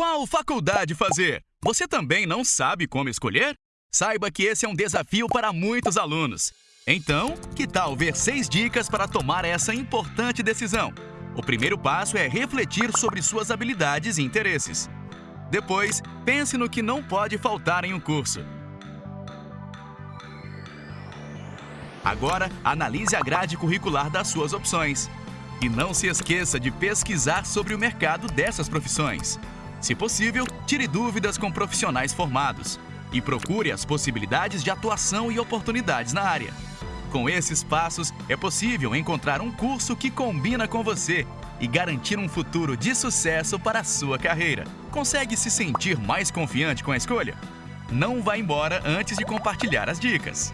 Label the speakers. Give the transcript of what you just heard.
Speaker 1: Qual faculdade fazer? Você também não sabe como escolher? Saiba que esse é um desafio para muitos alunos. Então, que tal ver seis dicas para tomar essa importante decisão? O primeiro passo é refletir sobre suas habilidades e interesses. Depois, pense no que não pode faltar em um curso. Agora, analise a grade curricular das suas opções. E não se esqueça de pesquisar sobre o mercado dessas profissões. Se possível, tire dúvidas com profissionais formados e procure as possibilidades de atuação e oportunidades na área. Com esses passos, é possível encontrar um curso que combina com você e garantir um futuro de sucesso para a sua carreira. Consegue se sentir mais confiante com a escolha? Não vá embora antes de compartilhar as dicas.